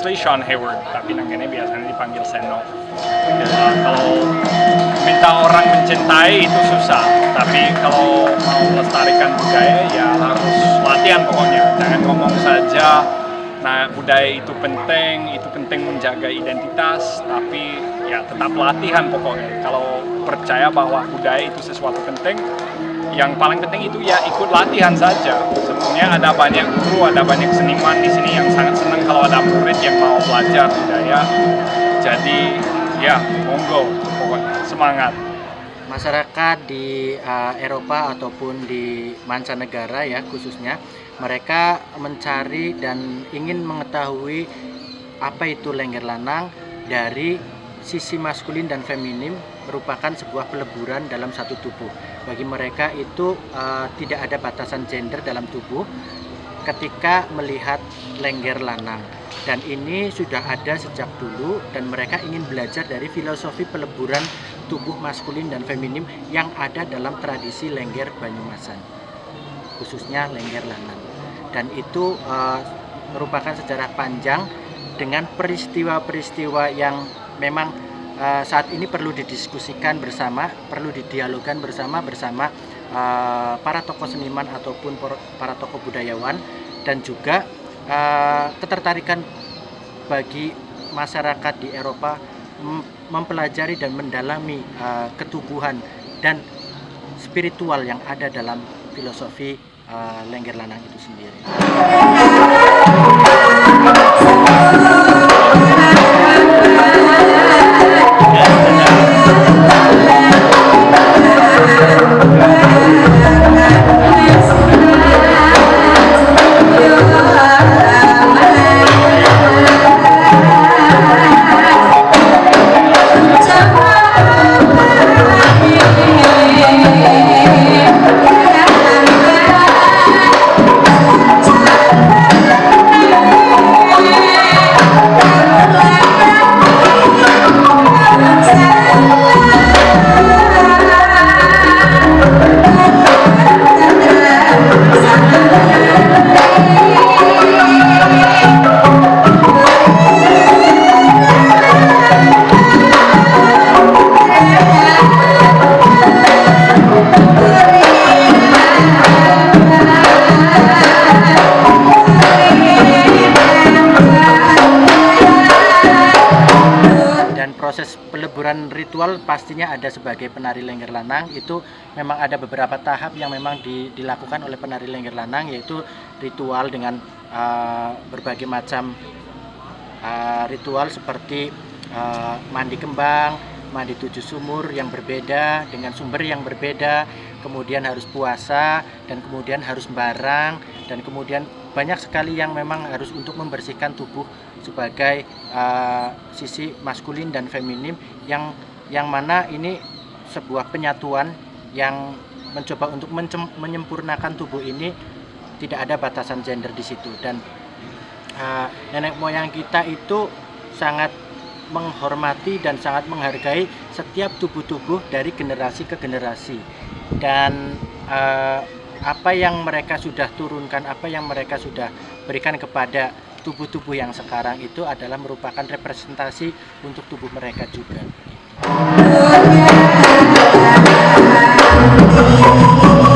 John Hayward, tapi nangganya biasanya dipanggil Seno. Ya, kalau minta orang mencintai itu susah, tapi kalau mau melestarikan budaya ya harus latihan pokoknya. Jangan ngomong saja, nah budaya itu penting, itu penting menjaga identitas, tapi ya tetap latihan pokoknya. Kalau percaya bahwa budaya itu sesuatu penting, yang paling penting itu ya ikut latihan saja. Sebenarnya ada banyak guru, ada banyak seniman di sini yang sangat senang kalau ada murid yang mau belajar budaya. Jadi ya monggo, semangat. Masyarakat di uh, Eropa ataupun di mancanegara ya khususnya mereka mencari dan ingin mengetahui apa itu lengger lanang dari sisi maskulin dan feminim merupakan sebuah peleburan dalam satu tubuh. Bagi mereka itu uh, tidak ada batasan gender dalam tubuh ketika melihat lengger lanang. Dan ini sudah ada sejak dulu dan mereka ingin belajar dari filosofi peleburan tubuh maskulin dan feminim yang ada dalam tradisi lengger Banyumasan. Khususnya lengger lanang. Dan itu uh, merupakan sejarah panjang dengan peristiwa-peristiwa yang memang uh, saat ini perlu didiskusikan bersama, perlu didialogkan bersama bersama uh, para tokoh seniman ataupun para tokoh budayawan dan juga uh, ketertarikan bagi masyarakat di Eropa mempelajari dan mendalami uh, ketubuhan dan spiritual yang ada dalam filosofi uh, Lengger Lanang itu sendiri. Ritual pastinya ada sebagai penari lengger lanang. Itu memang ada beberapa tahap yang memang di, dilakukan oleh penari lengger lanang yaitu ritual dengan uh, berbagai macam uh, ritual seperti uh, mandi kembang, mandi tujuh sumur yang berbeda dengan sumber yang berbeda, kemudian harus puasa dan kemudian harus barang dan kemudian banyak sekali yang memang harus untuk membersihkan tubuh sebagai uh, sisi maskulin dan feminim yang yang mana ini sebuah penyatuan yang mencoba untuk menyempurnakan tubuh ini tidak ada batasan gender di situ dan uh, nenek moyang kita itu sangat menghormati dan sangat menghargai setiap tubuh-tubuh dari generasi ke generasi dan uh, apa yang mereka sudah turunkan, apa yang mereka sudah berikan kepada tubuh-tubuh yang sekarang itu adalah merupakan representasi untuk tubuh mereka juga. Oh yeah, yeah.